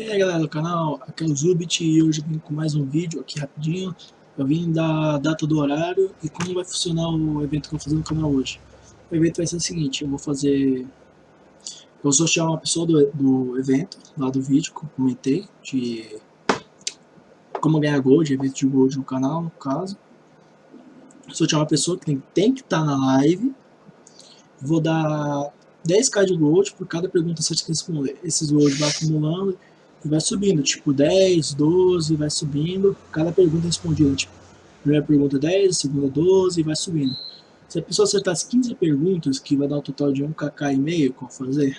E aí galera do canal, aqui é o Zubit e hoje eu vim com mais um vídeo aqui rapidinho. Eu vim da data do horário e como vai funcionar o evento que eu vou fazer no canal hoje. O evento vai ser o seguinte, eu vou fazer... Eu vou sortear uma pessoa do, do evento, lá do vídeo que eu comentei, de como ganhar gold, evento de gold no canal, no caso. Sortear uma pessoa que tem, tem que estar tá na live. Vou dar 10k de gold por cada pergunta certa que responder. Esses gold vai acumulando e vai subindo, tipo 10, 12, vai subindo, cada pergunta respondida, tipo, primeira pergunta 10, segunda 12 e vai subindo. Se a pessoa acertar as 15 perguntas, que vai dar um total de 1kk e meio, como fazer?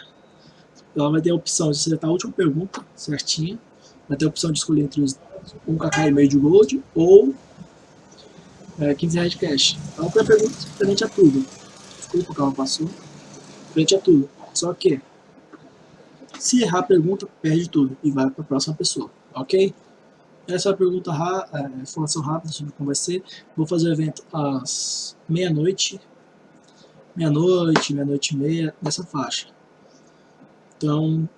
Ela vai ter a opção de acertar a última pergunta certinha, vai ter a opção de escolher entre os 1kk e meio de gold ou é, 15 reais de cash. Então, a pergunta frente a tudo. Desculpa, o carro passou frente a tudo. Só que, se errar a pergunta, perde tudo e vai para a próxima pessoa, ok? Essa é a pergunta, é, informação rápida sobre como vai ser. Vou fazer o evento às meia-noite, meia-noite, meia-noite e meia, nessa faixa. Então,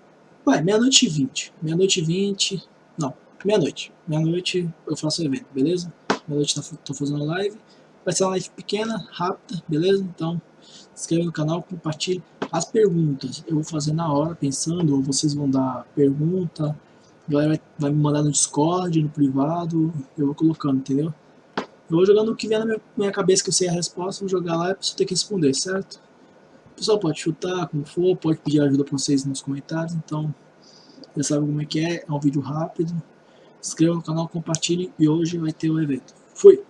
vai, meia-noite e vinte. Meia-noite e vinte, não, meia-noite. Meia-noite eu faço o evento, beleza? Meia-noite estou fazendo live. Vai ser uma live pequena, rápida, beleza? Então, se inscreva no canal, compartilhe as perguntas. Eu vou fazer na hora, pensando, ou vocês vão dar pergunta, a galera vai, me mandar no Discord, no privado, eu vou colocando, entendeu? Eu vou jogando o que vier na minha, cabeça que eu sei a resposta, vou jogar lá e a pessoa tem que responder, certo? O pessoal pode chutar, como for, pode pedir ajuda para vocês nos comentários, então já sabe como é que é, é um vídeo rápido. Inscreva no canal, compartilhe e hoje vai ter o evento. Fui!